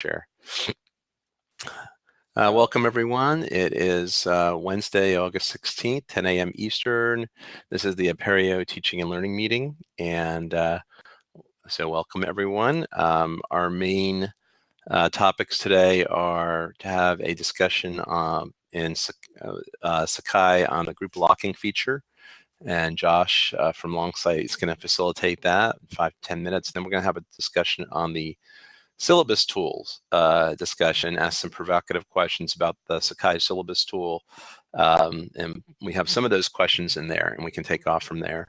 share. Uh, welcome everyone. It is uh, Wednesday, August 16th, 10 a.m. Eastern. This is the Apereo Teaching and Learning Meeting. And uh, so welcome everyone. Um, our main uh, topics today are to have a discussion um, in uh, uh, Sakai on the group locking feature. And Josh from Longsight is going to facilitate that five 10 minutes. Then we're going to have a discussion on the syllabus tools uh, discussion, ask some provocative questions about the Sakai syllabus tool. Um, and we have some of those questions in there and we can take off from there.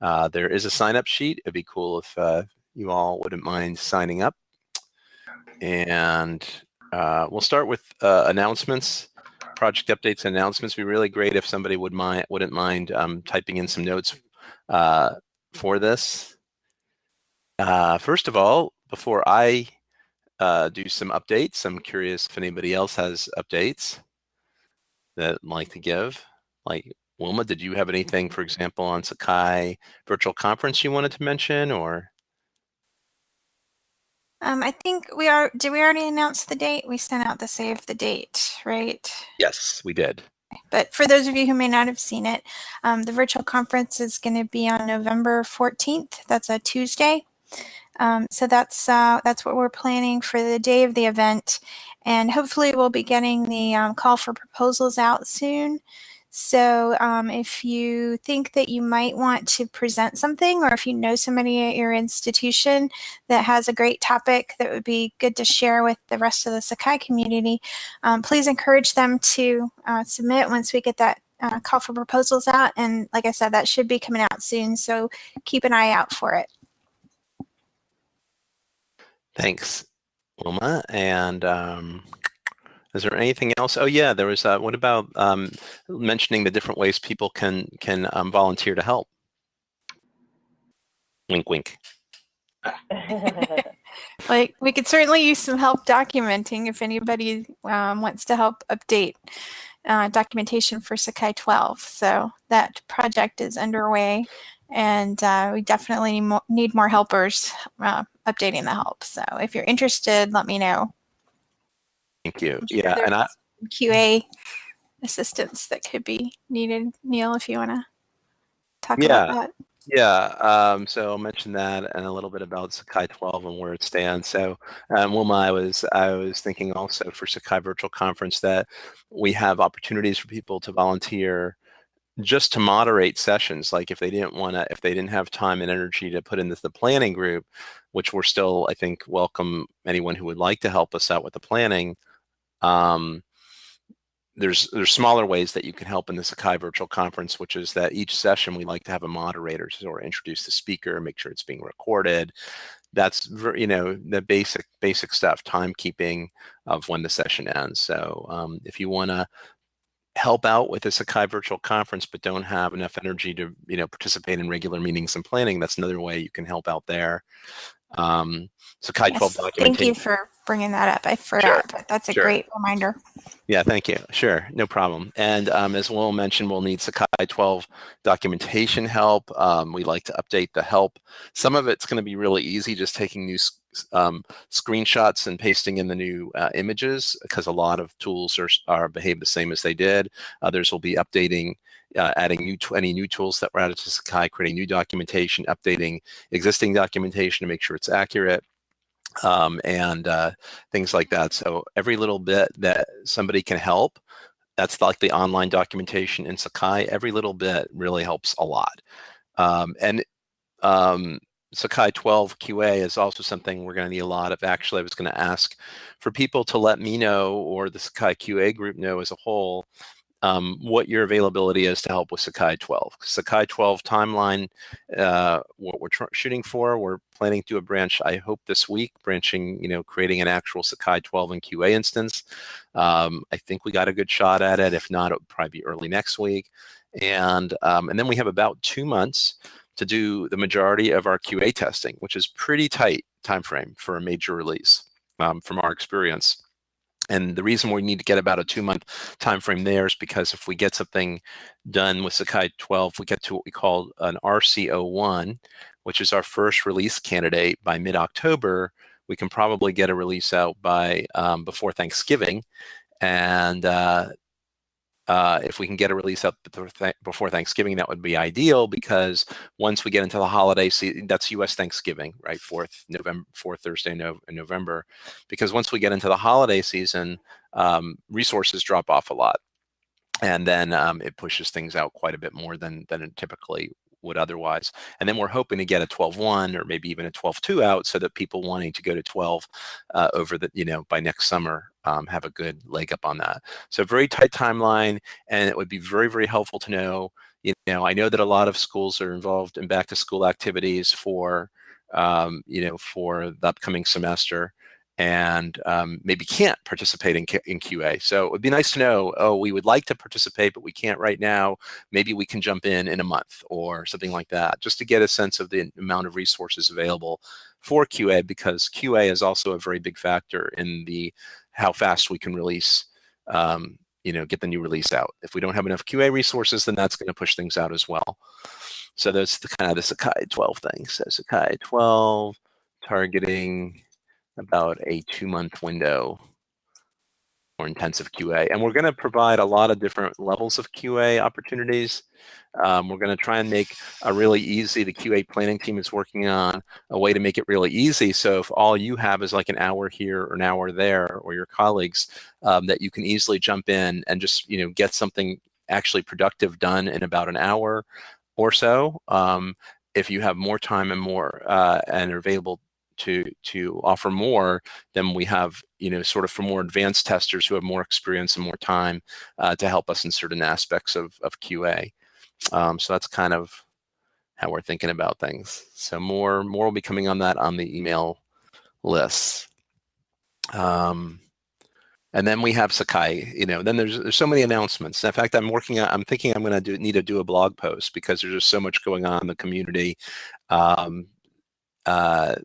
Uh, there is a sign up sheet. It'd be cool if uh, you all wouldn't mind signing up. And uh, we'll start with uh, announcements, project updates and announcements. It'd be really great if somebody would mind, wouldn't mind um, typing in some notes uh, for this. first of all, before I uh, do some updates, I'm curious if anybody else has updates that like to give. Like Wilma, did you have anything, for example, on Sakai virtual conference you wanted to mention or? Um, I think we are, did we already announce the date? We sent out the save the date, right? Yes, we did. But for those of you who may not have seen it, um, the virtual conference is going to be on November 14th. That's a Tuesday. Um, so that's uh, that's what we're planning for the day of the event. And hopefully we'll be getting the um, call for proposals out soon. So um, if you think that you might want to present something or if you know somebody at your institution that has a great topic that would be good to share with the rest of the Sakai community, um, please encourage them to uh, submit once we get that uh, call for proposals out. And like I said, that should be coming out soon. So keep an eye out for it. Thanks, Wilma. And um, is there anything else? Oh yeah, there was. Uh, what about um, mentioning the different ways people can can um, volunteer to help? Wink, wink. like we could certainly use some help documenting if anybody um, wants to help update uh, documentation for Sakai 12. So that project is underway and uh, we definitely need more helpers uh, updating the help. So if you're interested, let me know. Thank you. Yeah, and I QA assistance that could be needed. Neil, if you want to talk yeah. about that. Yeah, um, so I'll mention that and a little bit about Sakai 12 and where it stands. So, um, Wilma, I was I was thinking also for Sakai Virtual Conference that we have opportunities for people to volunteer just to moderate sessions like if they didn't want to if they didn't have time and energy to put into the planning group which we're still i think welcome anyone who would like to help us out with the planning um, there's there's smaller ways that you can help in the Sakai virtual conference, which is that each session we like to have a moderator to sort of introduce the speaker, make sure it's being recorded. That's you know the basic basic stuff, timekeeping of when the session ends. So um, if you want to help out with a Sakai virtual conference but don't have enough energy to you know participate in regular meetings and planning, that's another way you can help out there. Um, Sakai yes, 12 documentation. Thank you for bringing that up. I forgot, sure. but that's a sure. great reminder. Yeah, thank you. Sure, no problem. And um, as Will mentioned, we'll need Sakai 12 documentation help. Um, we like to update the help. Some of it's going to be really easy, just taking new um, screenshots and pasting in the new uh, images because a lot of tools are, are behave the same as they did. Others will be updating uh, adding new any new tools that were added to Sakai, creating new documentation, updating existing documentation to make sure it's accurate um, and uh, things like that. So every little bit that somebody can help, that's like the online documentation in Sakai, every little bit really helps a lot. Um, and um, Sakai 12 QA is also something we're going to need a lot of. Actually, I was going to ask for people to let me know or the Sakai QA group know as a whole um, what your availability is to help with Sakai 12. Sakai 12 timeline, uh, what we're shooting for, we're planning to a branch, I hope this week, branching, you know, creating an actual Sakai 12 and QA instance. Um, I think we got a good shot at it. If not, it would probably be early next week. And, um, and then we have about two months to do the majority of our QA testing, which is pretty tight time frame for a major release um, from our experience. And the reason we need to get about a two-month time frame there is because if we get something done with Sakai 12, we get to what we call an RCO1, which is our first release candidate by mid-October, we can probably get a release out by um, before Thanksgiving. And uh, uh, if we can get a release out before Thanksgiving, that would be ideal because once we get into the holiday season, that's U.S. Thanksgiving, right? Fourth November, fourth Thursday in November, because once we get into the holiday season, um, resources drop off a lot, and then um, it pushes things out quite a bit more than than it typically would otherwise. And then we're hoping to get a 12-1 or maybe even a 12-2 out so that people wanting to go to 12 uh, over the, you know, by next summer um, have a good leg up on that. So very tight timeline, and it would be very, very helpful to know, you know, I know that a lot of schools are involved in back to school activities for, um, you know, for the upcoming semester and um, maybe can't participate in, in QA. So it would be nice to know, oh, we would like to participate, but we can't right now. Maybe we can jump in in a month or something like that, just to get a sense of the amount of resources available for QA, because QA is also a very big factor in the how fast we can release, um, you know, get the new release out. If we don't have enough QA resources, then that's going to push things out as well. So that's the kind of the Sakai 12 thing. So Sakai 12 targeting about a two month window for intensive QA. And we're going to provide a lot of different levels of QA opportunities. Um, we're going to try and make a really easy, the QA planning team is working on a way to make it really easy. So if all you have is like an hour here or an hour there, or your colleagues, um, that you can easily jump in and just, you know, get something actually productive done in about an hour or so. Um, if you have more time and more uh, and are available to to offer more, than we have you know sort of for more advanced testers who have more experience and more time uh, to help us in certain aspects of of QA. Um, so that's kind of how we're thinking about things. So more more will be coming on that on the email lists. Um, and then we have Sakai, you know, then there's, there's so many announcements. In fact, I'm working on, I'm thinking I'm going to do, need to do a blog post because there's just so much going on in the community. Um, uh,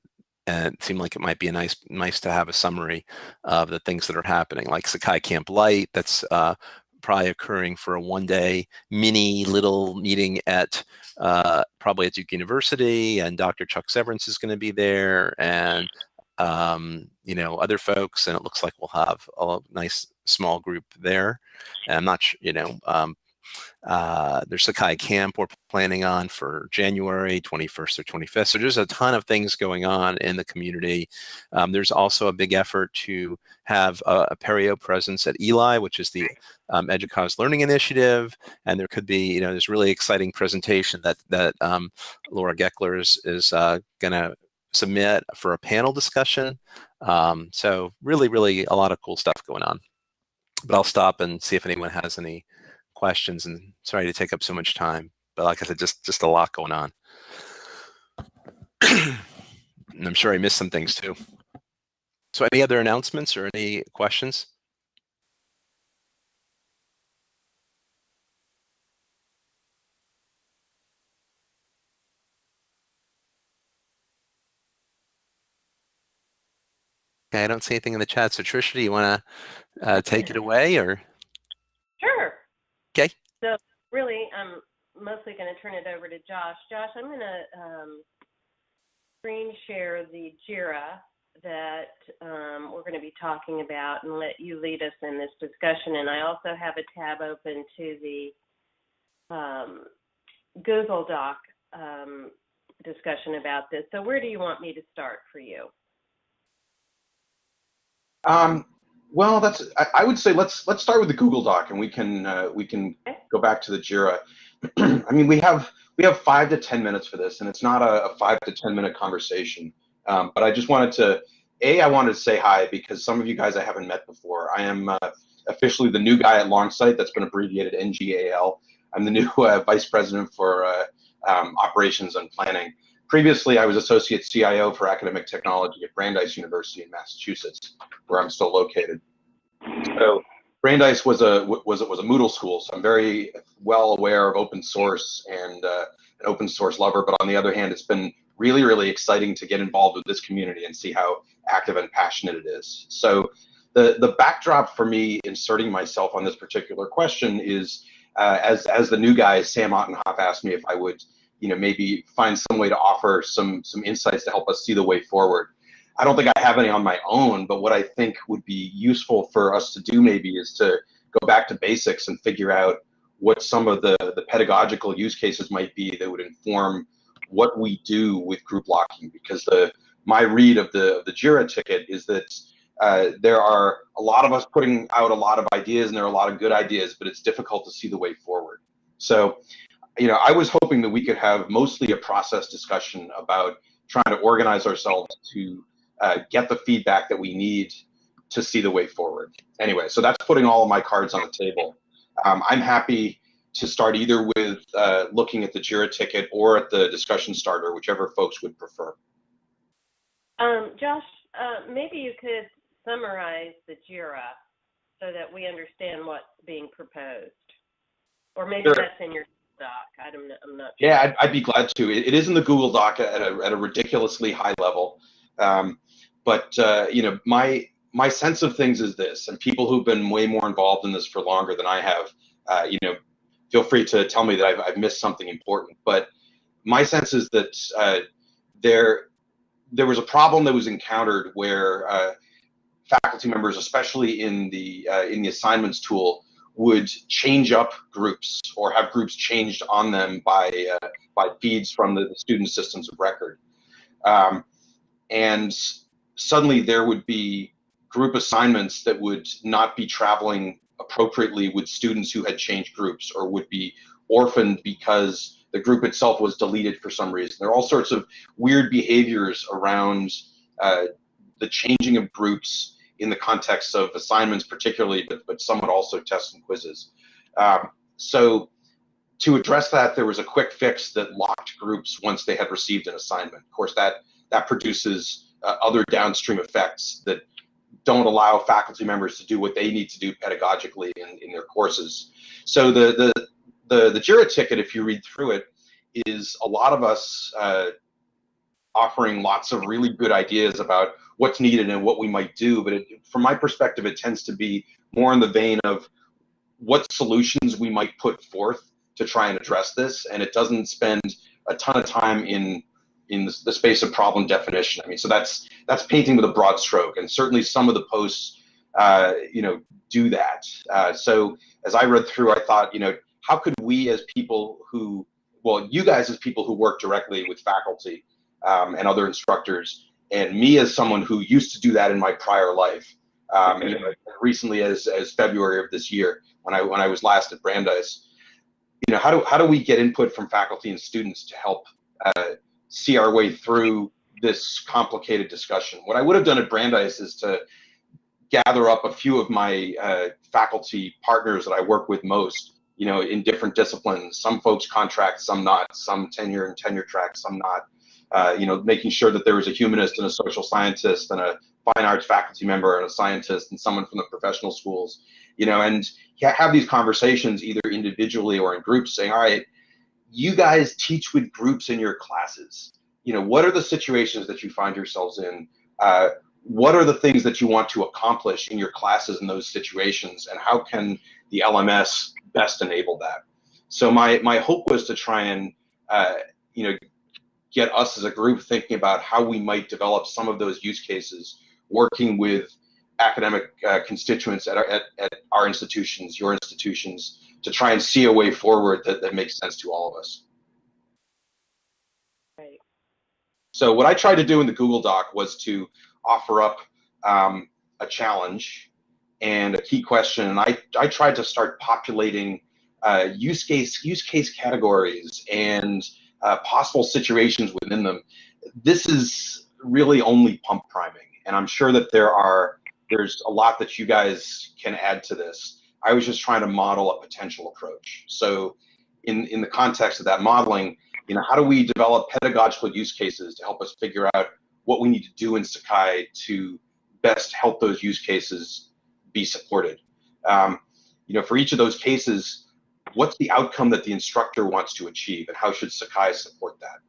and it seemed like it might be a nice nice to have a summary of the things that are happening, like Sakai Camp Lite, that's uh, probably occurring for a one-day mini little meeting at uh, probably at Duke University, and Dr. Chuck Severance is going to be there, and um, you know other folks, and it looks like we'll have a nice small group there. And I'm not sure, you know, um, uh, there's Sakai Camp we're planning on for January 21st or 25th. So there's a ton of things going on in the community. Um, there's also a big effort to have a, Apereo presence at Eli, which is the um, EDUCAUSE Learning Initiative. And there could be, you know, this really exciting presentation that, that um, Laura Gekeler is, is uh, going to submit for a panel discussion. Um, so really, really a lot of cool stuff going on. But I'll stop and see if anyone has any questions and sorry to take up so much time, but like I said, just, just a lot going on. and I'm sure I missed some things too. So any other announcements or any questions? Okay, I don't see anything in the chat. So Trisha, do you want to uh, take it away or? Sure. Okay. So really, I'm mostly going to turn it over to Josh. Josh, I'm going to um, screen share the JIRA that um, we're going to be talking about and let you lead us in this discussion. And I also have a tab open to the um, Google Doc um, discussion about this. So where do you want me to start for you? Well, that's I, I, would say let's let's start with the Google Doc, and we can uh, we can go back to the Jira. I mean, we have we have five to ten minutes for this, and it's not a, a five to ten minute conversation. Um, but I just wanted to a I wanted to say hi because some of you guys I haven't met before. I am uh, officially the new guy at Longsight. That's been abbreviated NGAL. I'm the new uh, vice president for uh, um, operations and planning. Previously, I was associate CIO for academic technology at Brandeis University in Massachusetts, where I'm still located. So Brandeis was a was was a Moodle school, so I'm very well aware of open source and uh, an open source lover. But on the other hand, it's been really really exciting to get involved with this community and see how active and passionate it is. So the the backdrop for me inserting myself on this particular question is uh, as as the new guy Sam Ottenhoff asked me if I would you know maybe find some way to offer some some insights to help us see the way forward. I don't think I have any on my own, but what I think would be useful for us to do maybe is to go back to basics and figure out what some of the, the pedagogical use cases might be that would inform what we do with group locking because the my read of the of the Jira ticket is that uh, there are a lot of us putting out a lot of ideas and there are a lot of good ideas, but it's difficult to see the way forward. So, you know, I was hoping that we could have mostly a process discussion about trying to organize ourselves to uh, get the feedback that we need to see the way forward. Anyway, so that's putting all of my cards on the table. Um, I'm happy to start either with uh, looking at the JIRA ticket or at the discussion starter, whichever folks would prefer. Um, Josh, uh, maybe you could summarize the JIRA so that we understand what's being proposed. Or maybe Sure. that's in your doc. I don't. I'm not sure. Yeah, I'd, I'd be glad to. It, it is in the Google Doc at a, at a ridiculously high level. Um, but uh, you know, my my sense of things is this, and people who've been way more involved in this for longer than I have, uh, you know, feel free to tell me that I've, I've missed something important. But my sense is that uh, there there was a problem that was encountered where uh, faculty members, especially in the uh, in the assignments tool, would change up groups or have groups changed on them by uh, by feeds from the, the student systems of record, um, and suddenly there would be group assignments that would not be traveling appropriately with students who had changed groups or would be orphaned because the group itself was deleted for some reason. There are all sorts of weird behaviors around uh, the changing of groups in the context of assignments particularly, but, but somewhat also tests and quizzes. Um, so to address that, there was a quick fix that locked groups once they had received an assignment. Of course, that, that produces uh, other downstream effects that don't allow faculty members to do what they need to do pedagogically in, in their courses. So the, the, the, the JIRA ticket, if you read through it, is a lot of us uh, offering lots of really good ideas about what's needed and what we might do. But it, from my perspective, it tends to be more in the vein of what solutions we might put forth to try and address this. And it doesn't spend a ton of time in in the, the space of problem definition. I mean, so that's that's painting with a broad stroke, and certainly some of the posts, uh, you know, do that. Uh, so as I read through, I thought, you know, how could we as people who, well, you guys as people who work directly with faculty um, and other instructors, and me as someone who used to do that in my prior life, um, recently as as February of this year when I when I was last at Brandeis, you know, how do how do we get input from faculty and students to help uh, see our way through this complicated discussion? What I would have done at Brandeis is to gather up a few of my uh, faculty partners that I work with most, you know, in different disciplines. Some folks contract, some not. Some tenure and tenure track, some not. Uh, you know, making sure that there was a humanist and a social scientist and a fine arts faculty member and a scientist and someone from the professional schools, you know, and have these conversations either individually or in groups saying, all right, you guys teach with groups in your classes. You know, what are the situations that you find yourselves in? Uh, what are the things that you want to accomplish in your classes in those situations and how can the LMS best enable that? So my, my hope was to try and, uh, you know, get us as a group thinking about how we might develop some of those use cases, working with academic uh, constituents at our, at, at our institutions, your institutions, to try and see a way forward that, that makes sense to all of us. Right. So what I tried to do in the Google Doc was to offer up um, a challenge and a key question, and I, I tried to start populating uh, use case use case categories and uh, possible situations within them. This is really only pump priming, and I'm sure that there are there's a lot that you guys can add to this. I was just trying to model a potential approach. So in, in the context of that modeling, you know, how do we develop pedagogical use cases to help us figure out what we need to do in Sakai to best help those use cases be supported? Um, you know, for each of those cases, what's the outcome that the instructor wants to achieve and how should Sakai support that?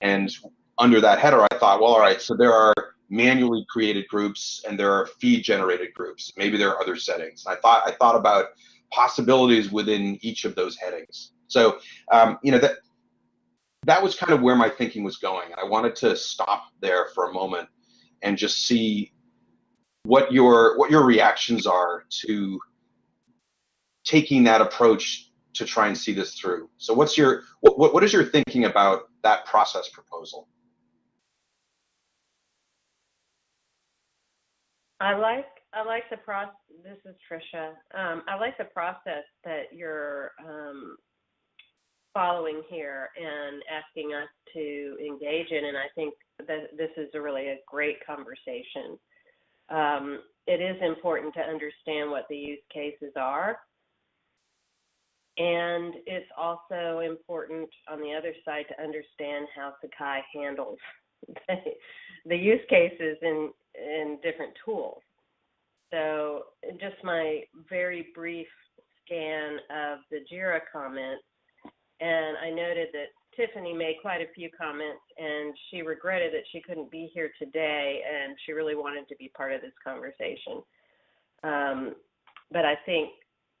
And under that header, I thought, well, all right, so there are manually created groups and there are feed generated groups. Maybe there are other settings. I thought I thought about possibilities within each of those headings. So um, you know that that was kind of where my thinking was going. I wanted to stop there for a moment and just see what your what your reactions are to taking that approach to try and see this through. So what's your what what, is your thinking about that process proposal? I like I like the process. This is Trisha. Um, I like the process that you're um, following here and asking us to engage in, and I think that this is a really a great conversation. Um, it is important to understand what the use cases are, and it's also important on the other side to understand how Sakai handles the, use cases in in different tools. So just my very brief scan of the JIRA comments, and I noted that Tiffany made quite a few comments, and she regretted that she couldn't be here today, and she really wanted to be part of this conversation. Um, but I think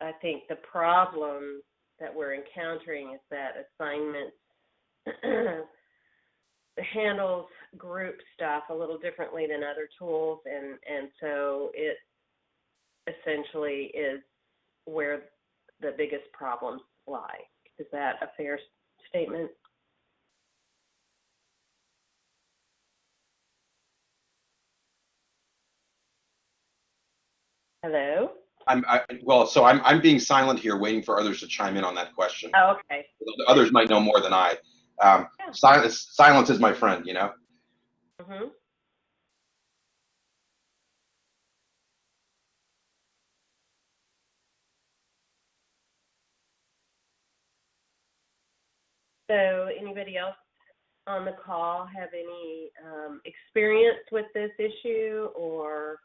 I think the problem that we're encountering is that assignments handles group stuff a little differently than other tools, and and so it essentially is where the biggest problems lie. Is that a fair statement? Hello? I'm I, well, so I'm I'm being silent here, waiting for others to chime in on that question. Oh, okay. Others might know more than I. Um, Yeah. silence silence is my friend, you know. hmm So, anybody else on the call have any um, experience with this issue or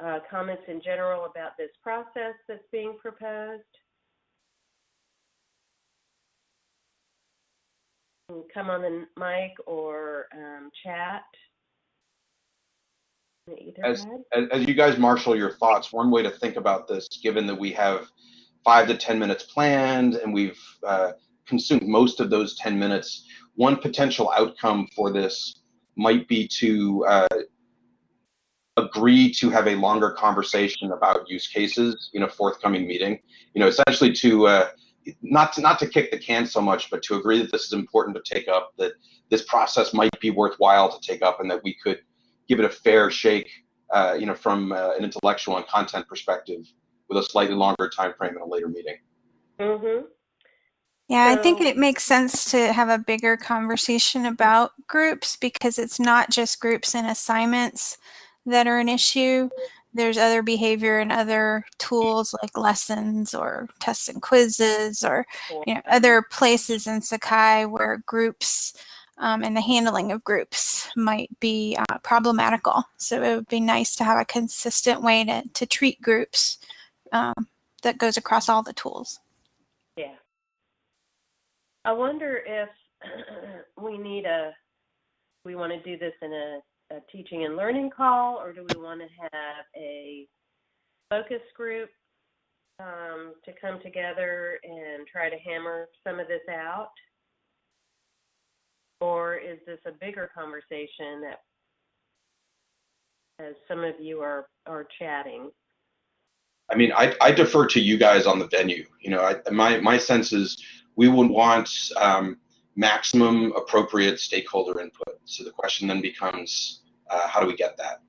uh, comments in general about this process that's being proposed? Come on the mic or um, chat. As- as, as you guys marshal your thoughts, one way to think about this, given that we have five to 10 minutes planned and we've uh, consumed most of those 10 minutes, one potential outcome for this might be to uh, agree to have a longer conversation about use cases in a forthcoming meeting. You know, essentially to uh, not to not to kick the can so much, but to agree that this is important to take up, that this process might be worthwhile to take up, and that we could give it a fair shake, uh, you know, from uh, an intellectual and content perspective, with a slightly longer time frame in a later meeting. Mm-hmm. Yeah, I think it makes sense to have a bigger conversation about groups because it's not just groups and assignments that are an issue. There's other behavior and other tools like lessons or tests and quizzes or you know, other places in Sakai where groups um, and the handling of groups might be uh, problematical. So it would be nice to have a consistent way to, to treat groups um, that goes across all the tools. Yeah. I wonder if we need a, we want to do this in a, a teaching and learning call, or do we want to have a focus group um, to come together and try to hammer some of this out? Or is this a bigger conversation that, as some of you are, are chatting? I mean, I, I defer to you guys on the venue. You know, I, my my sense is we would want um, maximum appropriate stakeholder input. So the question then becomes, uh, how do we get that?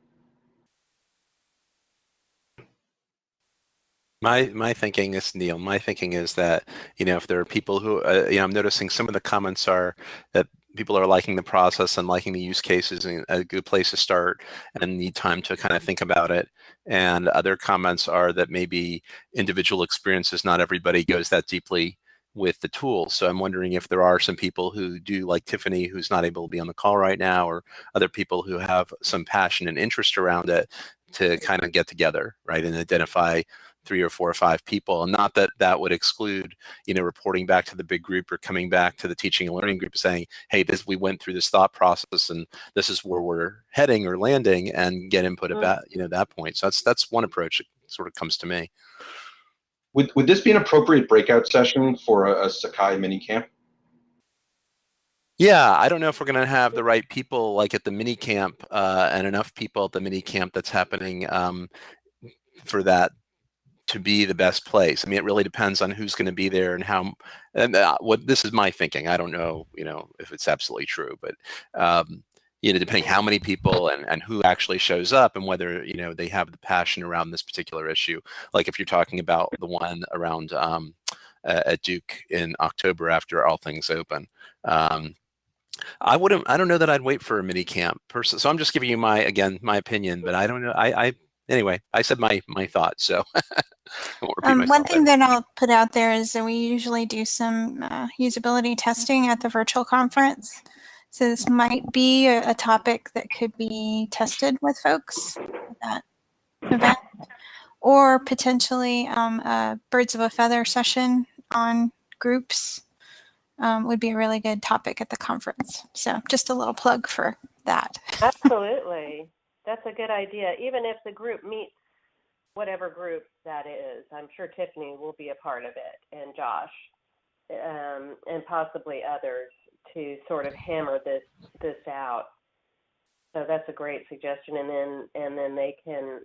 My my thinking is Neil. My thinking is that you know if there are people who uh, you know I'm noticing some of the comments are that people are liking the process and liking the use cases and a good place to start and need time to kind of think about it. And other comments are that maybe individual experiences, not everybody goes that deeply with the tools. So I'm wondering if there are some people who do like Tiffany, who's not able to be on the call right now, or other people who have some passion and interest around it to kind of get together, right, and identify three or four or five people and not that that would exclude you know reporting back to the big group or coming back to the teaching and learning group saying hey this we went through this thought process and this is where we're heading or landing and get input Mm. about you know that point so that's that's one approach that sort of comes to me Would would this be an appropriate breakout session for a, a Sakai mini camp? Yeah, I don't know if we're going to have the right people like at the mini camp uh, and enough people at the mini camp that's happening um, for that to be the best place. I mean, it really depends on who's going to be there and how. And uh, what this is my thinking. I don't know, you know, if it's absolutely true, but um, you know, depending how many people and and who actually shows up and whether you know they have the passion around this particular issue. Like if you're talking about the one around um, at Duke in October after all things open. Um, I wouldn't. I don't know that I'd wait for a mini camp person. So I'm just giving you my again my opinion, but I don't know. I, I anyway. I said my my thoughts. So um, one thing that I'll put out there is that we usually do some uh, usability testing at the virtual conference. So this might be a, a topic that could be tested with folks at that event, or potentially um, a birds of a feather session on groups um, would be a really good topic at the conference. So just a little plug for that. Absolutely. That's a good idea. Even if the group meets whatever group that is, I'm sure Tiffany will be a part of it and Josh um, and possibly others to sort of hammer this this out. So that's a great suggestion. And then and then they can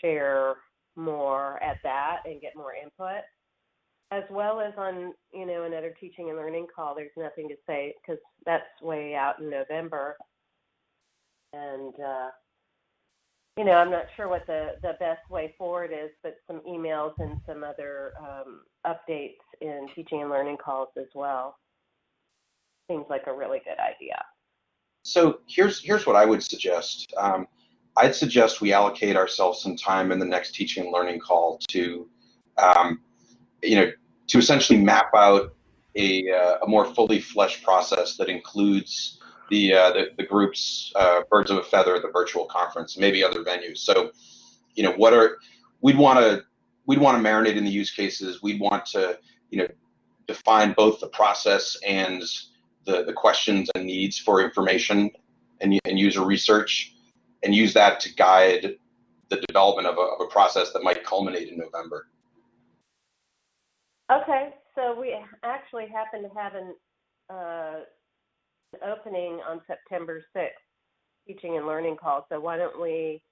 share more at that and get more input. As well as on you know another teaching and learning call there's nothing to say because that's way out in november. And uh, you know i'm not sure what the the best way forward is but some emails and some other um, updates in teaching and learning calls as well seems like a really good idea so here's here's what i would suggest um, i'd suggest we allocate ourselves some time in the next teaching and learning call to um, you know to essentially map out a, uh, a more fully fleshed process that includes the, uh, the, the group's uh, birds of a feather, the virtual conference, maybe other venues. So, you know, what are we'd want to we'd want to marinate in the use cases. We'd want to, you know, define both the process and the the questions and needs for information and, and user research, and use that to guide the development of a, of a process that might culminate in November. Okay, so we actually happen to have an, uh, an opening on September 6th, teaching and learning call. So why don't we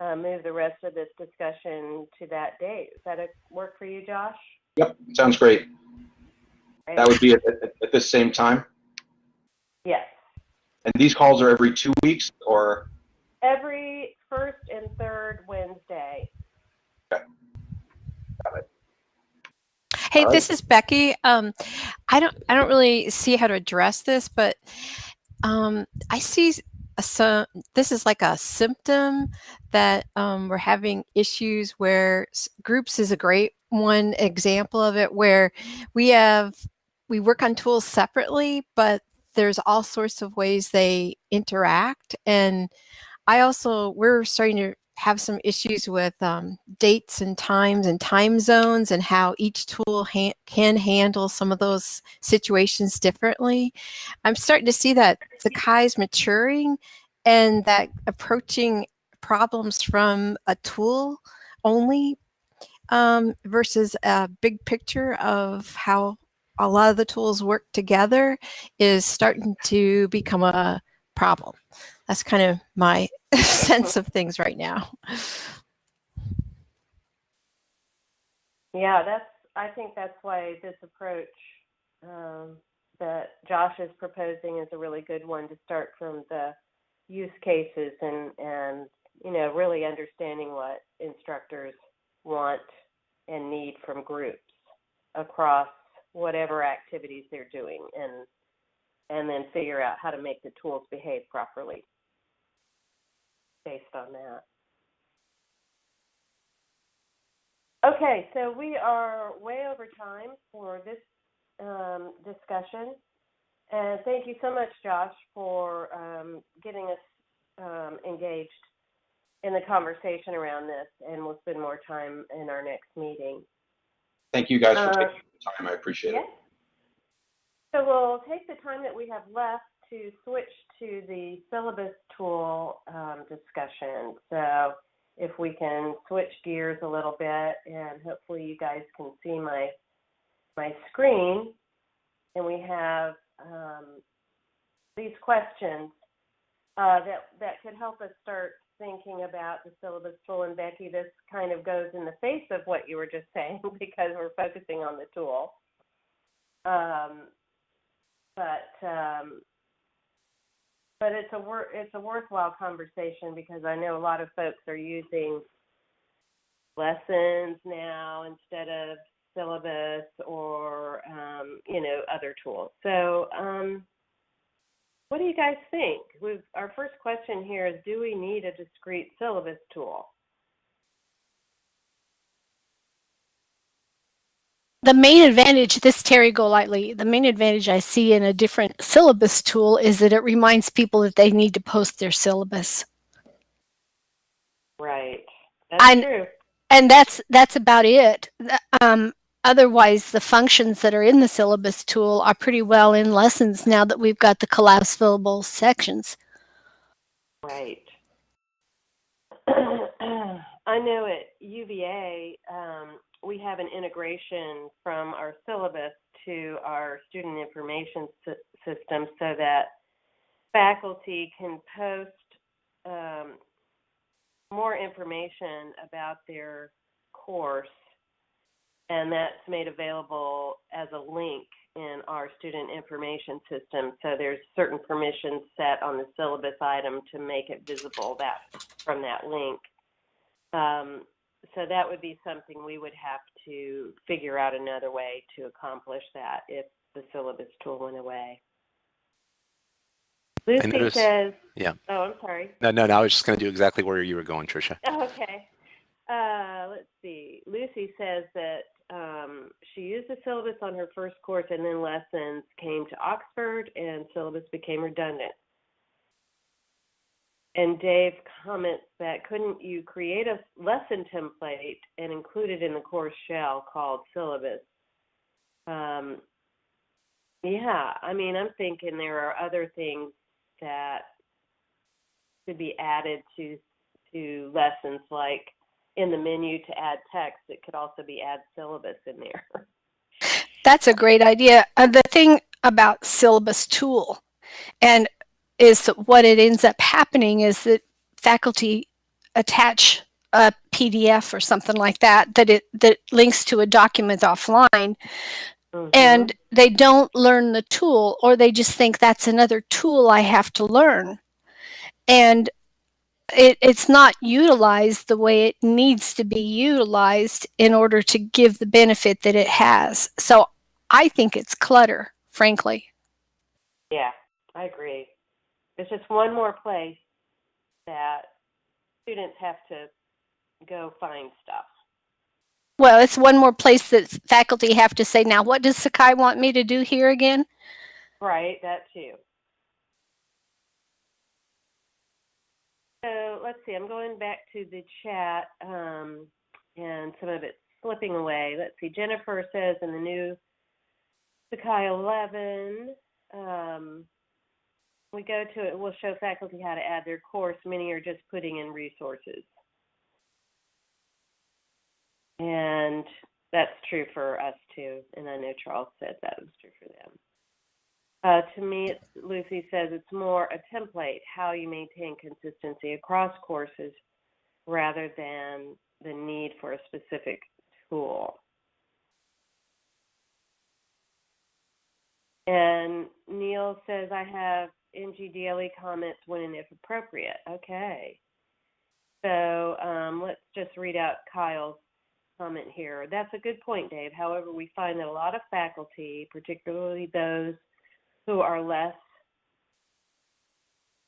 uh, move the rest of this discussion to that date? Does that work for you, Josh? Yep, sounds great. That would be at, at, at this same time? Yes. And these calls are every two weeks or? Every first and third Wednesday. Okay. Got it. Hey, right. this is Becky. Um, I don't I don't really see how to address this, but um, I see a, so this is like a symptom that um, we're having issues where groups is a great one example of it where we have we work on tools separately, but there's all sorts of ways they interact and I also we're starting to have some issues with um, dates and times and time zones and how each tool ha can handle some of those situations differently. I'm starting to see that Sakai is maturing and that approaching problems from a tool only um, versus a big picture of how a lot of the tools work together is starting to become a problem. That's kind of my sense of things right now. Yeah, that's. I think that's why this approach um, that Josh is proposing is a really good one to start from the use cases and and you know really understanding what instructors want and need from groups across whatever activities they're doing and and then figure out how to make the tools behave properly based on that. Okay, so we are way over time for this um, discussion. And thank you so much, Josh, for um, getting us um, engaged in the conversation around this. And we'll spend more time in our next meeting. Thank you guys for uh, taking time. I appreciate it. So we'll take the time that we have left to switch to the syllabus tool um, discussion. So if we can switch gears a little bit and hopefully you guys can see my my screen and we have um, these questions uh, that that could help us start thinking about the syllabus tool. And Becky, this kind of goes in the face of what you were just saying because we're focusing on the tool. Um, but um, but it's a wor- it's a worthwhile conversation because I know a lot of folks are using lessons now instead of syllabus or um, you know other tools. So um, what do you guys think? We've, our first question here is: Do we need a discrete syllabus tool? the main advantage, this Terry Golightly, the main advantage I see in a different syllabus tool is that it reminds people that they need to post their syllabus. Right. That's I- true. And that's that's about it. Um, otherwise, the functions that are in the syllabus tool are pretty well in lessons now that we've got the collapsible sections. Right. I know at UVA, um, we have an integration from our syllabus to our student information sy- system so that faculty can post um, more information about their course, and that's made available as a link in our student information system. So there's certain permissions set on the syllabus item to make it visible that from that link. Um, so that would be something we would have to figure out another way to accomplish that if the syllabus tool went away. Lucy noticed- says, yeah. Oh, I'm sorry. No, no, no. I was just going to do exactly where you were going, Tricia. Okay. Uh, let's see. Lucy says that um, she used a syllabus on her first course and then lessons came to Oxford and syllabus became redundant. And Dave comments that couldn't you create a lesson template and include it in the course shell called syllabus? Um, yeah, I mean, I'm thinking there are other things that could be added to to lessons like in the menu to add text it could also be add syllabus in there That's a great idea. Uh, the thing about syllabus tool and is that what it ends up happening is that faculty attach a PDF or something like that that it that links to a document offline Mhm. and they don't learn the tool or they just think that's another tool I have to learn. And it, it's not utilized the way it needs to be utilized in order to give the benefit that it has. So I think it's clutter, frankly. yeah i agree it's just one more place that students have to go find stuff Well, it's one more place that faculty have to say, now what does Sakai want me to do here again? right that too so let's see i'm going back to the chat um, and some of it's slipping away. Let's see jennifer says in the new Sakai 11 um, we go to it we'll show faculty how to add their course. Many are just putting in resources. And that's true for us too and i know charles said that was true for them uh, to me, Lucy says it's more a template, how you maintain consistency across courses rather than the need for a specific tool. And Neil says, I have NGDLE comments when and if appropriate. Okay. So um, let's just read out Kyle's comment here. That's a good point, Dave. However, we find that a lot of faculty, particularly those who are less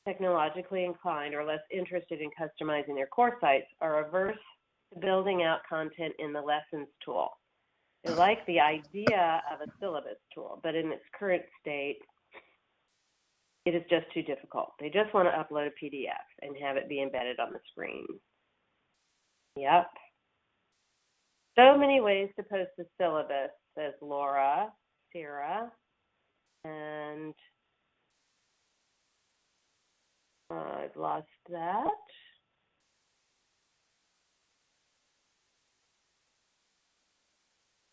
technologically inclined or less interested in customizing their course sites are averse to building out content in the lessons tool. They like the idea of a syllabus tool, but in its current state, it is just too difficult. They just want to upload a PDF and have it be embedded on the screen. Yep. So many ways to post a syllabus, says Laura, Sarah, and I've lost that.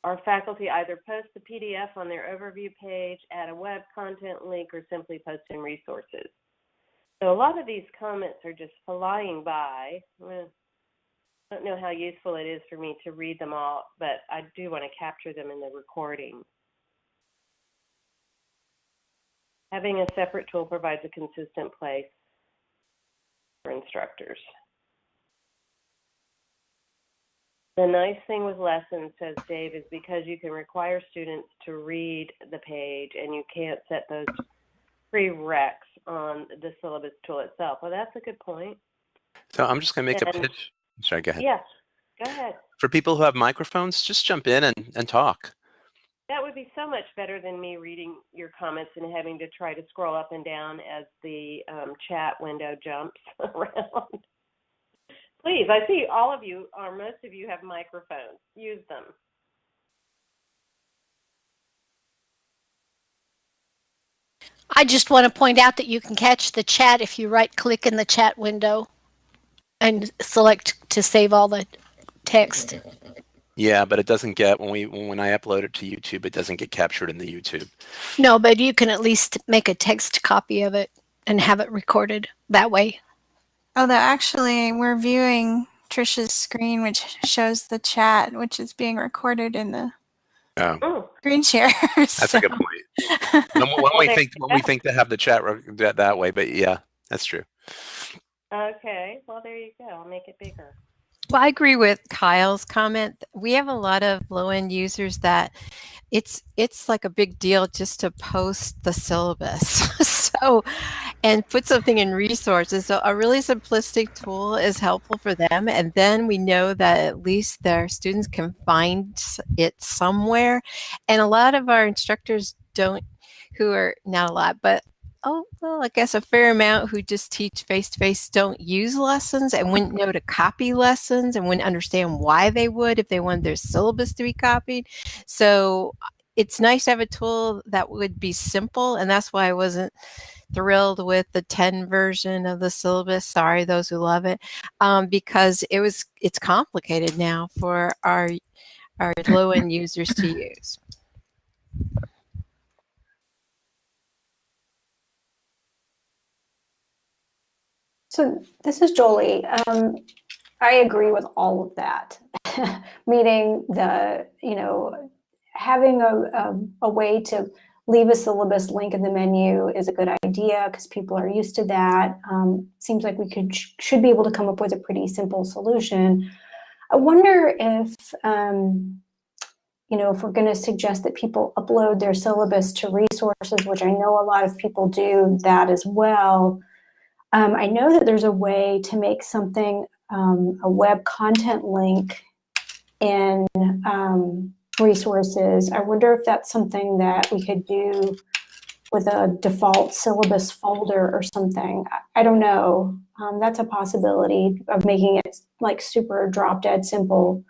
our faculty either post the PDF on their overview page, add a web content link, or simply post in resources. So a lot of these comments are just flying by. I don't know how useful it is for me to read them all, but I do want to capture them in the recording. Having a separate tool provides a consistent place for instructors. The nice thing with lessons, says Dave, is because you can require students to read the page and you can't set those prereqs on the syllabus tool itself. Well, that's a good point. So I'm just going to make a And- pitch. Sorry, go ahead. Yes, go ahead. For people who have microphones, just jump in and, and talk. That would be so much better than me reading your comments and having to try to scroll up and down as the um, chat window jumps around. Please, I see all of you, or most of you, have microphones. Use them. I just want to point out that you can catch the chat if you right click in the chat window and select to save all the text. Yeah, but it doesn't get when we when I upload it to YouTube, it doesn't get captured in the YouTube. No, but you can at least make a text copy of it and have it recorded that way. Although actually we're viewing Trisha's screen, which shows the chat, which is being recorded in the Oh, screen share. that's a good point. When, when we think when we think to have the chat that, that way, but yeah, that's true. Okay, well, there you go. I'll make it bigger. Well, I agree with Kyle's comment. We have a lot of low-end users that it's it's like a big deal just to post the syllabus. so and put something in resources. So a really simplistic tool is helpful for them. And then we know that at least their students can find it somewhere. And a lot of our instructors don't who are not a lot, but oh well i guess a fair amount who just teach face to face don't use lessons and wouldn't know to copy lessons and wouldn't understand why they would if they wanted their syllabus to be copied. So it's nice to have a tool that would be simple and that's why i wasn't thrilled with the 10 version of the syllabus. Sorry those who love it. Um, because it was it's complicated now for our our low end users to use So this is Jolie. Um, I agree with all of that. Meaning the, you know, having a, a, a way to leave a syllabus link in the menu is a good idea because people are used to that. Um, seems like we could should be able to come up with a pretty simple solution. I wonder if, um, you know, if we're going to suggest that people upload their syllabus to resources, which I know a lot of people do that as well. Um, I know that there's a way to make something, um, a web content link in um, resources. I wonder if that's something that we could do with a default syllabus folder or something. I, I don't know. Um, that's a possibility of making it like super drop dead simple.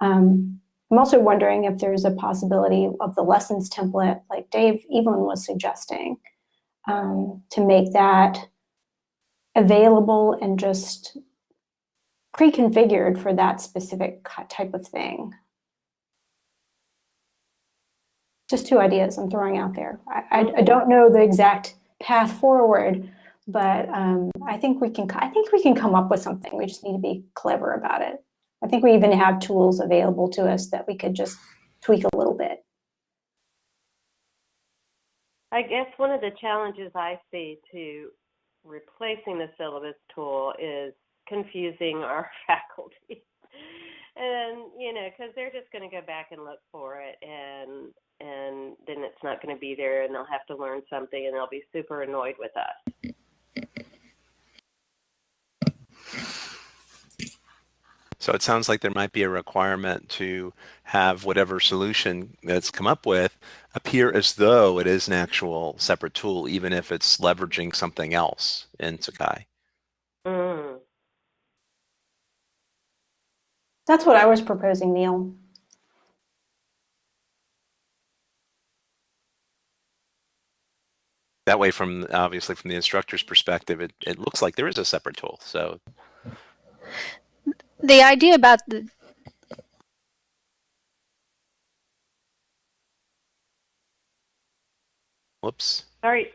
Um, I'm also wondering if there's a possibility of the lessons template, like Dave Evelyn was suggesting, um, to make that available and just pre-configured for that specific type of thing. Just two ideas I'm throwing out there. I, I, I don't know the exact path forward, but um, I think we can. I think we can come up with something. We just need to be clever about it. I think we even have tools available to us that we could just tweak a little bit. I guess one of the challenges I see to replacing the syllabus tool is confusing our faculty. and, you know, because they're just going to go back and look for it and and then it's not going to be there and they'll have to learn something and they'll be super annoyed with us. So it sounds like there might be a requirement to have whatever solution that's come up with appear as though it is an actual separate tool, even if it's leveraging something else in Sakai. Mm. That's what I was proposing, Neil. That way, from obviously from the instructor's perspective, it, it looks like there is a separate tool. So the idea about the Whoops. Sorry.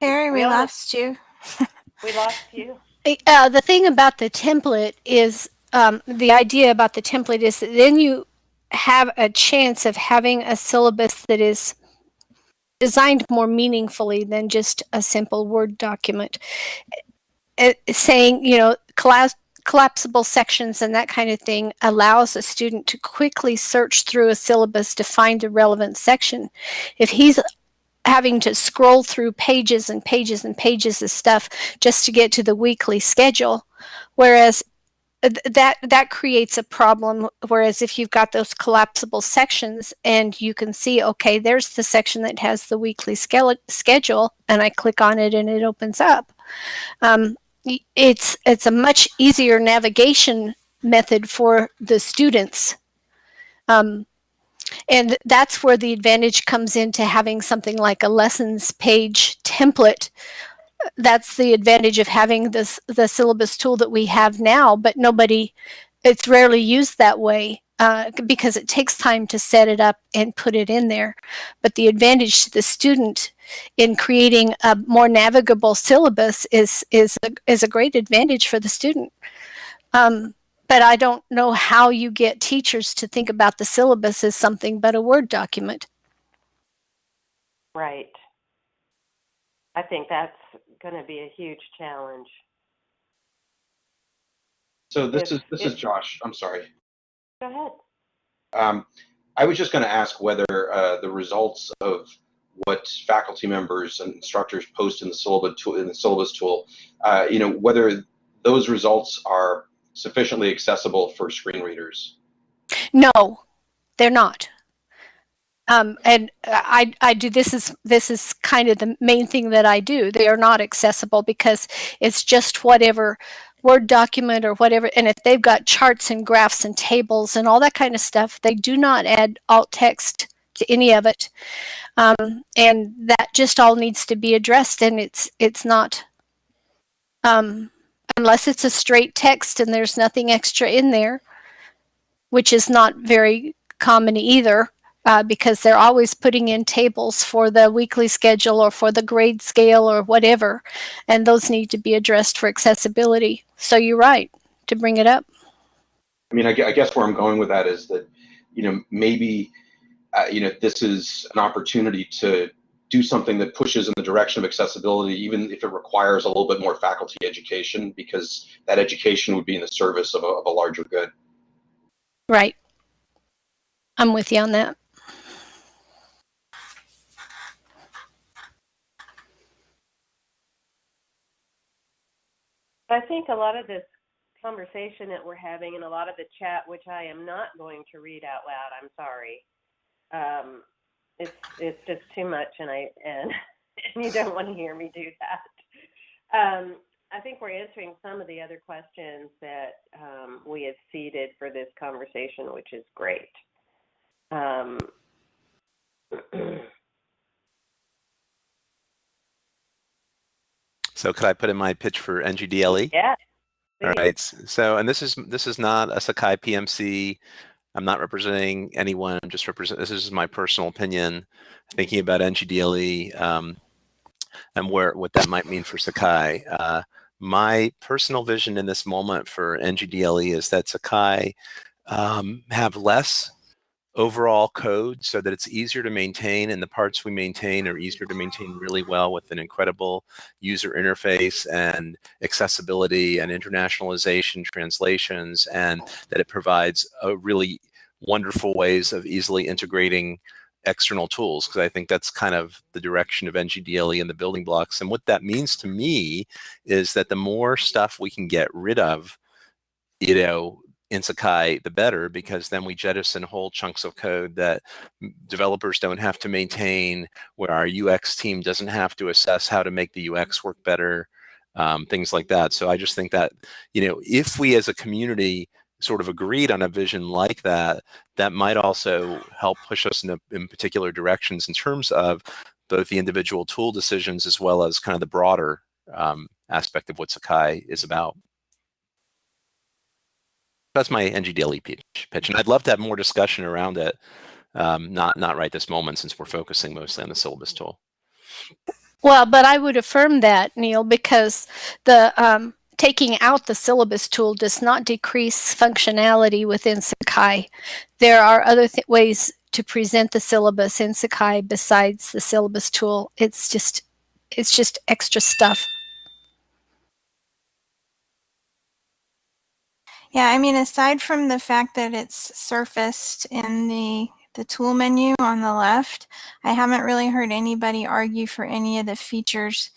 Harry, we, we lost, lost you. we lost you. Uh, the thing about the template is um, the idea about the template is that then you have a chance of having a syllabus that is designed more meaningfully than just a simple Word document. It, saying, you know, class collapsible sections and that kind of thing allows a student to quickly search through a syllabus to find a relevant section. If he's having to scroll through pages and pages and pages of stuff just to get to the weekly schedule whereas that that creates a problem whereas if you've got those collapsible sections and you can see okay there's the section that has the weekly schedule and i click on it and it opens up um, it's it's a much easier navigation method for the students um, and that's where the advantage comes into having something like a lessons page template. That's the advantage of having this the syllabus tool that we have now, but nobody, it's rarely used that way uh, because it takes time to set it up and put it in there. But the advantage to the student in creating a more navigable syllabus is is a, is a great advantage for the student. Um, but I don't know how you get teachers to think about the syllabus as something but a Word document. Right. I think that's going to be a huge challenge. So this If- is this if- is Josh. I'm sorry. Go ahead. Um, I was just going to ask whether uh, the results of what faculty members and instructors post in the syllabus tool, in the syllabus tool, uh, you know, whether those results are sufficiently accessible for screen readers. No, they're not. Um, and I, I do this is this is kind of the main thing that I do. They are not accessible because it's just whatever Word document or whatever. And if they've got charts and graphs and tables and all that kind of stuff, they do not add alt text to any of it. Um, and that just all needs to be addressed. And it's it's not um, unless it's a straight text and there's nothing extra in there, which is not very common either. Uh, because they're always putting in tables for the weekly schedule or for the grade scale or whatever, and those need to be addressed for accessibility. So you're right to bring it up. I mean, I, I guess where I'm going with that is that, you know, maybe, uh, you know, this is an opportunity to do something that pushes in the direction of accessibility, even if it requires a little bit more faculty education, because that education would be in the service of a, of a larger good. Right. I'm with you on that. I think a lot of this conversation that we're having and a lot of the chat, which I am not going to read out loud, I'm sorry. Um, it's it's just too much, and I and, and you don't want to hear me do that. Um, I think we're answering some of the other questions that um, we have seeded for this conversation, which is great. Um, So could I put in my pitch for NGDLE? yeah. All please. right. s- So, and this is this is not a Sakai PMC. I'm not representing anyone. I'm just represent. This is my personal opinion, thinking about NGDLE um, and where what that might mean for Sakai. Uh, my personal vision in this moment for NGDLE is that Sakai um, have less overall code so that it's easier to maintain and the parts we maintain are easier to maintain really well with an incredible user interface and accessibility and internationalization translations and that it provides a really wonderful ways of easily integrating external tools because I think that's kind of the direction of NGDLE and the building blocks. And what that means to me is that the more stuff we can get rid of, you know, in Sakai, the better, because then we jettison whole chunks of code that developers don't have to maintain, where our UX team doesn't have to assess how to make the UX work better, um, things like that. So I just think that, you know, if we as a community sort of agreed on a vision like that, that might also help push us in, a, in particular directions in terms of both the individual tool decisions as well as kind of the broader um, aspect of what Sakai is about. That's my NGDLE pitch, pitch, and I'd love to have more discussion around it. Um, not not right this moment since we're focusing mostly on the syllabus tool. Well, but I would affirm that, Neil, because the um, taking out the syllabus tool does not decrease functionality within Sakai. There are other th- ways to present the syllabus in Sakai besides the syllabus tool. It's just it's just extra stuff. Yeah, I mean, aside from the fact that it's surfaced in the the tool menu on the left, I haven't really heard anybody argue for any of the features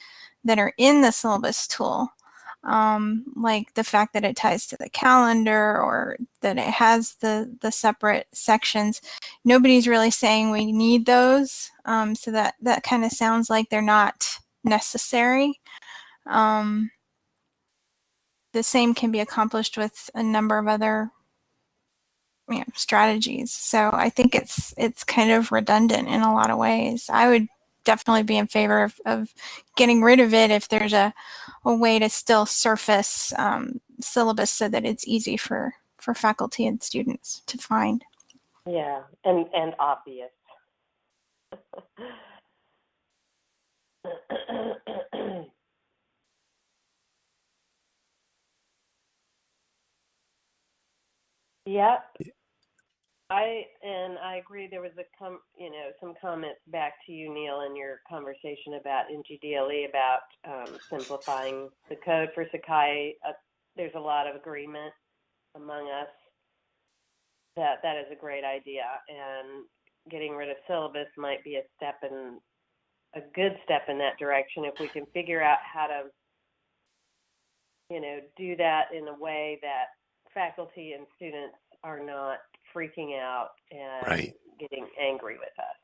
that are in the syllabus tool. Um, like the fact that it ties to the calendar or that it has the, the separate sections. Nobody's really saying we need those. Um, so that, that kind of sounds like they're not necessary. Um, the same can be accomplished with a number of other you know, strategies. So I think it's it's kind of redundant in a lot of ways. I would definitely be in favor of, of getting rid of it if there's a, a way to still surface um, syllabus so that it's easy for, for faculty and students to find. Yeah, and and obvious. yep. I and I agree. There was a com, you know, some comments back to you, Neil, in your conversation about NGDLE about um, simplifying the code for Sakai. Uh, there's a lot of agreement among us that that is a great idea, and getting rid of syllabus might be a step in a good step in that direction if we can figure out how to, you know, do that in a way that faculty and students are not freaking out and Right. getting angry with us.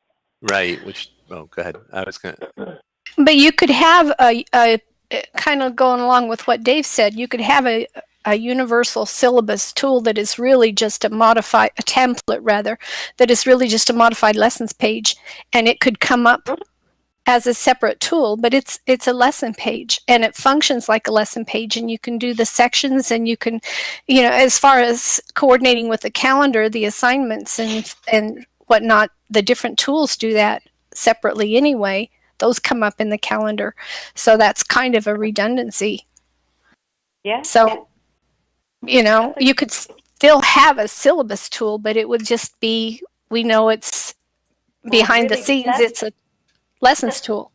Right. Which, oh, go ahead. I was going to, But you could have a, a kind of going along with what Dave said. You could have a a universal syllabus tool that is really just a modified a template rather that is really just a modified lessons page and it could come up mm-hmm. As a separate tool but it's it's a lesson page and it functions like a lesson page and you can do the sections and you can you know as far as coordinating with the calendar the assignments and and whatnot the different tools do that separately anyway. Those come up in the calendar. So that's kind of a redundancy. Yeah. so you know you could still have a syllabus tool but it would just be we know it's behind the scenes it's a lessons tool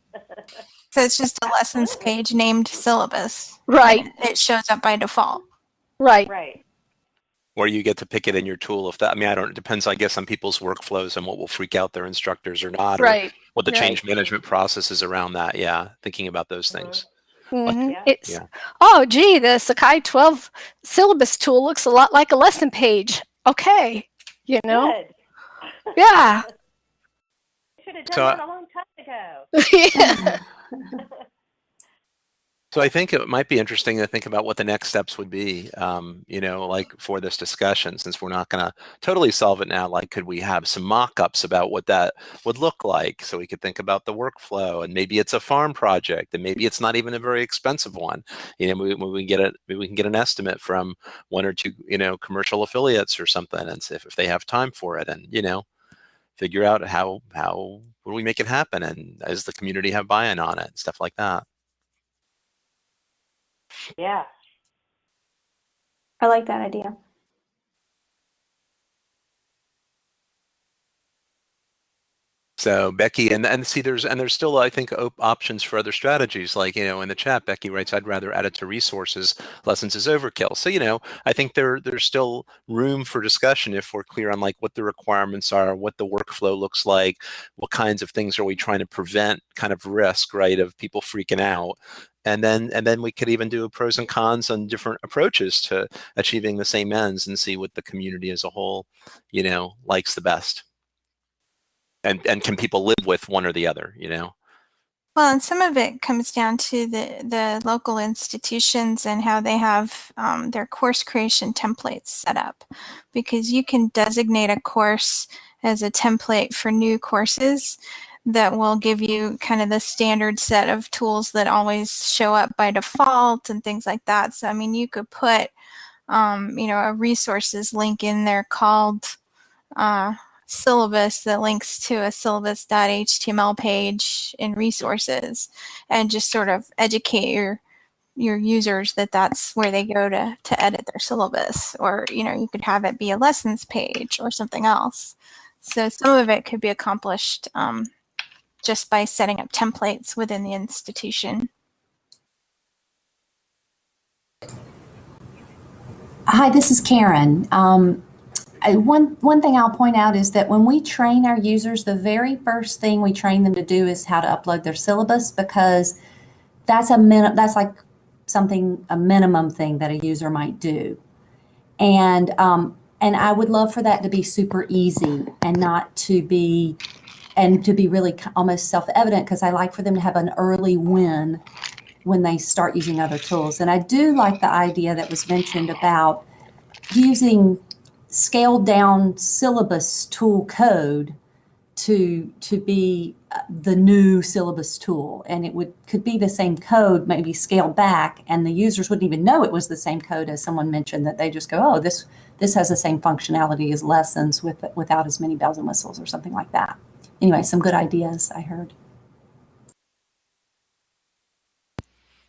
So it's just a lessons page named syllabus. right It shows up by default. right Right. or you get to pick it in your tool if that, I mean, I don't, it depends, I guess, on people's workflows and what will freak out their instructors or not. or right What the right. change management process is around that. Yeah. Thinking about those Mhm. things. Mhm. Yeah. it's Yeah. oh gee the sakai 12 syllabus tool looks a lot like a lesson page okay you know Good. yeah Should have done So, that a long time ago. yeah So I think it might be interesting to think about what the next steps would be, um, you know, like for this discussion, since we're not going to totally solve it now. Like, could we have some mock-ups about what that would look like, so we could think about the workflow, and maybe it's a farm project, and maybe it's not even a very expensive one. You know, we, we can get a maybe we can get an estimate from one or two, you know, commercial affiliates or something, and see if, if they have time for it, and you know, figure out how how will we make it happen, and does the community have buy-in on it, stuff like that. Yeah. I like that idea. So Becky, and and see, there's and there's still I think op- options for other strategies. Like you know, in the chat, Becky writes, "I'd rather add it to resources. Lessons is overkill." So you know, I think there there's still room for discussion if we're clear on like what the requirements are, what the workflow looks like, what kinds of things are we trying to prevent, kind of risk, right, of people freaking out, and then and then we could even do pros and cons on different approaches to achieving the same ends and see what the community as a whole, you know, likes the best and and can people live with one or the other you know Well, and some of it comes down to the, the local institutions and how they have um, their course creation templates set up. Because you can designate a course as a template for new courses that will give you kind of the standard set of tools that always show up by default and things like that. So, I mean, you could put, um, you know, a resources link in there called uh, syllabus that links to a syllabus.html page in resources and just sort of educate your your users that that's where they go to to edit their syllabus or you know you could have it be a lessons page or something else so some of it could be accomplished um, just by setting up templates within the institution Hi, this is Karen. Um, one one thing I'll point out is that when we train our users, the very first thing we train them to do is how to upload their syllabus because that's a min that's like something a minimum thing that a user might do, and um, and I would love for that to be super easy and not to be and to be really almost self-evident because I like for them to have an early win when they start using other tools. And I do like the idea that was mentioned about using scaled down syllabus tool code to to be uh, the new syllabus tool. And it would could be the same code maybe scaled back and the users wouldn't even know it was the same code as someone mentioned that they just go oh this this has the same functionality as lessons with without as many bells and whistles or something like that. Anyway some good ideas i heard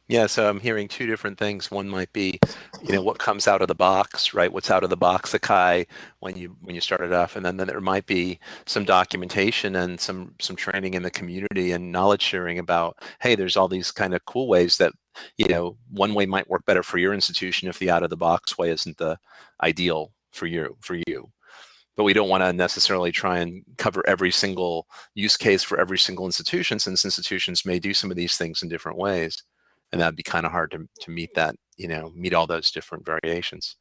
Yeah, so I'm hearing two different things. One might be, you know, what comes out of the box, right? What's out of the box, Sakai, when you when you started off, and then, then there might be some documentation and some some training in the community and knowledge sharing about, hey, there's all these kind of cool ways that, you know, one way might work better for your institution if the out of the box way isn't the ideal for you for you. But we don't want to necessarily try and cover every single use case for every single institution, since institutions may do some of these things in different ways and that'd be kind of hard to, to meet that, you know, meet all those different variations.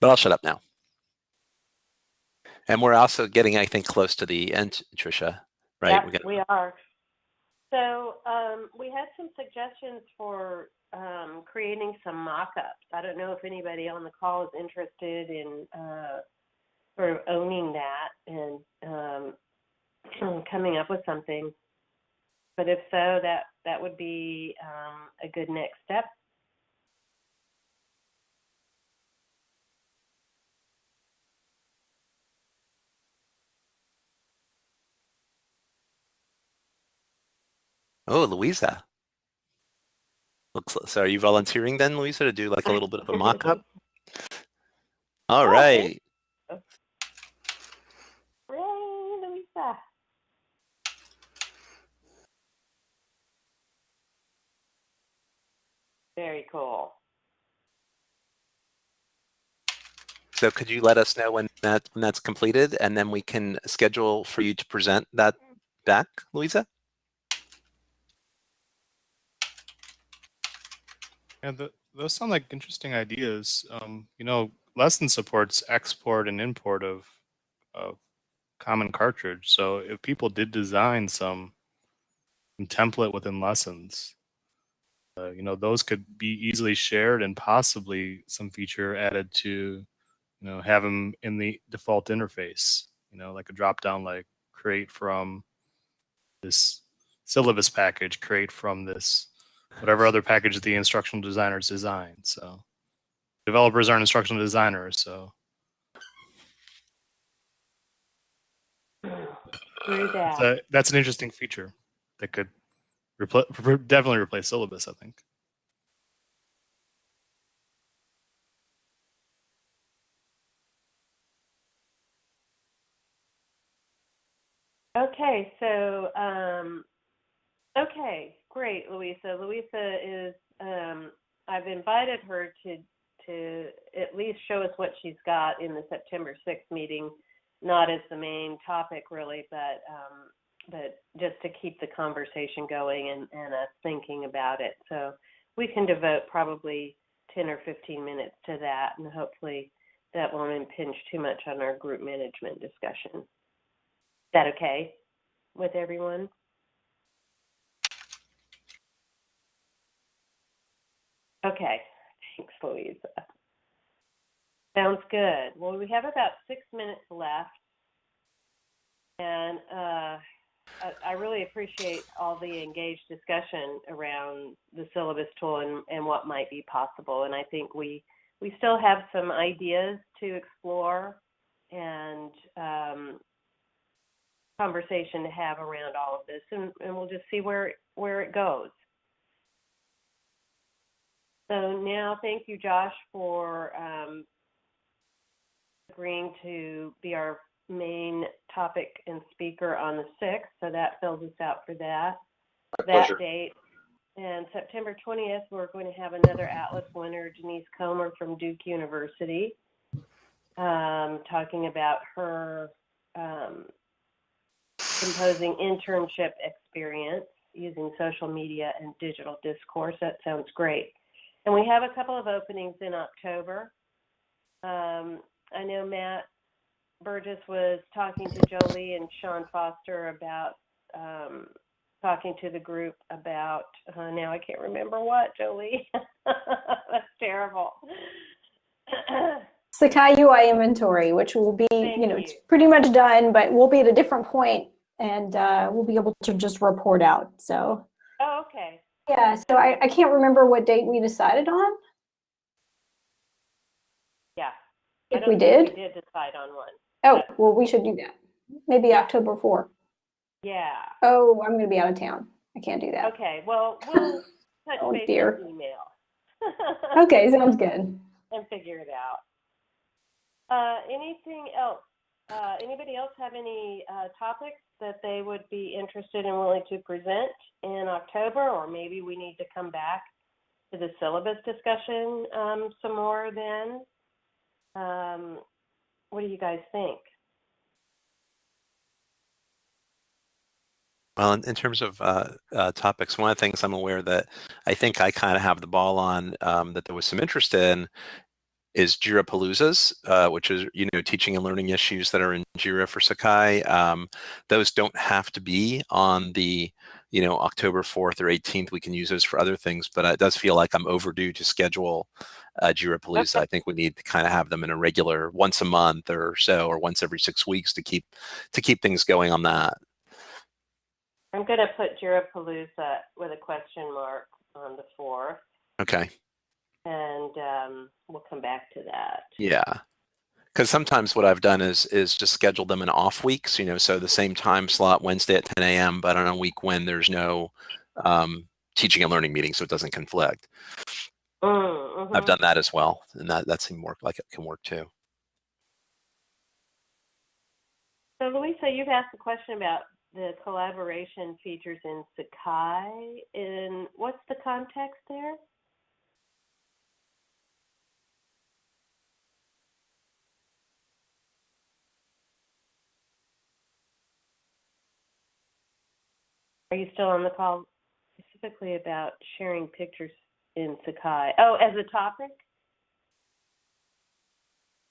But I'll shut up now. And we're also getting, I think, close to the end, Tricia, right? Got... we are. So um, we had some suggestions for um, creating some mock-ups. I don't know if anybody on the call is interested in uh, sort of owning that and um, coming up with something. But if so, that, that would be um, a good next step. Oh, Louisa. Looks so are you volunteering then, Louisa, to do like a little bit of a mock-up? All right. Louisa. Very cool. So could you let us know when that when that's completed and then we can schedule for you to present that back, Louisa? Yeah, the, those sound like interesting ideas. Um, you know, lesson supports export and import of, of common cartridge. So if people did design some, some template within lessons, uh, you know, those could be easily shared and possibly some feature added to, you know, have them in the default interface, you know, like a drop down like create from this syllabus package, create from this, whatever other package the instructional designers designed. So developers aren't instructional designers, so. that. A, that's an interesting feature that could Repl definitely replace syllabus, I think. Okay, so um, okay, great, Louisa. Louisa is um, I've invited her to to at least show us what she's got in the September 6th meeting, not as the main topic really, but um, but just to keep the conversation going and, and us thinking about it. So we can devote probably 10 or 15 minutes to that, and hopefully that won't impinge too much on our group management discussion. Is that okay with everyone? Okay, thanks, Louisa. Sounds good. Well, we have about six minutes left. And uh, I really appreciate all the engaged discussion around the syllabus tool and, and what might be possible. And I think we we still have some ideas to explore and um, conversation to have around all of this, and, and we'll just see where where it goes. So now, thank you, Josh, for um, agreeing to be our main topic and speaker on the 6th. So that fills us out for that My that pleasure. date. And September 20th, we're going to have another Atlas winner, Denise Comer from Duke University, um, talking about her um, composing internship experience using social media and digital discourse. That sounds great. And we have a couple of openings in October. Um, I know Matt Burgess was talking to Jolie and Sean Foster about um, talking to the group about uh, now I can't remember what Jolie. That's terrible. Sakai UI inventory, which will be, Thank you know, you. it's pretty much done, but we'll be at a different point and uh, we'll be able to just report out. So, oh, okay. yeah, so I, I can't remember what date we decided on. Yeah. If we did. we did decide on one. Oh, well, we should do that. Maybe October 4. Yeah. Oh, I'm going to be out of town. I can't do that. Okay. Well, we'll touch Oh, base dear. email. Okay, sounds good. and figure it out. Uh, anything else? Uh, anybody else have any uh, topics that they would be interested and willing to present in October, or maybe we need to come back to the syllabus discussion um, some more then? Um, what do you guys think? Well, in, terms of uh, uh, topics, one of the things I'm aware that I think I kind of have the ball on um, that there was some interest in is Jira Paloozas, uh, which is you know teaching and learning issues that are in Jira for Sakai. Um, those don't have to be on the you know October 4th or 18th. We can use those for other things, but it does feel like I'm overdue to schedule uh, Jira Palooza. I think we need to kind of have them in a regular once a month or so, or once every six weeks to keep to keep things going on that. I'm going to put Jirapalooza with a question mark on the 4th, Okay. and um, we'll come back to that. Yeah. Because sometimes what I've done is is just schedule them in off weeks, you know, so the same time slot Wednesday at 10 a.m., but on a week when there's no um, teaching and learning meeting, so it doesn't conflict. Mm, I've mhm. done that as well, and that that seemed work like it can work too. So Louisa, you've asked a question about the collaboration features in Sakai. In what's the context there? Are you still on the call specifically about sharing pictures in Sakai? Oh, as a topic?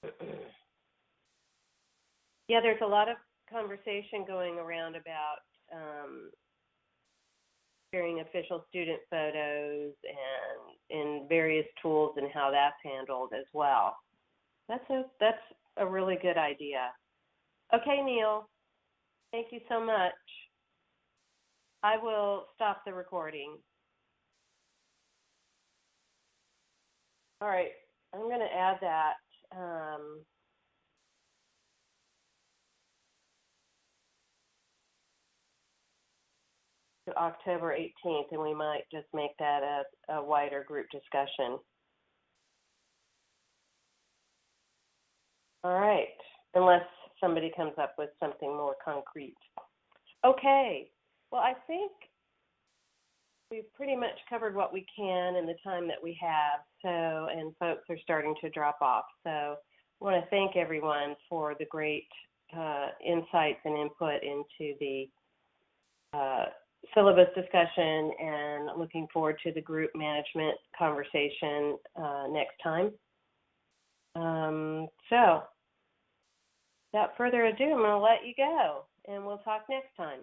Yeah, there's a lot of conversation going around about um, sharing official student photos and in various tools and how that's handled as well. That's a that's a really good idea. Okay, Neil. Thank you so much. I will stop the recording. All right, I'm going to add that. Um, to October 18th, and we might just make that a, a wider group discussion. All right, unless somebody comes up with something more concrete. Okay, well, I think we've pretty much covered what we can in the time that we have, so, and folks are starting to drop off. So I want to thank everyone for the great uh, insights and input into the uh, syllabus discussion and looking forward to the group management conversation uh, next time. Um, so, without further ado, I'm going to let you go and we'll talk next time.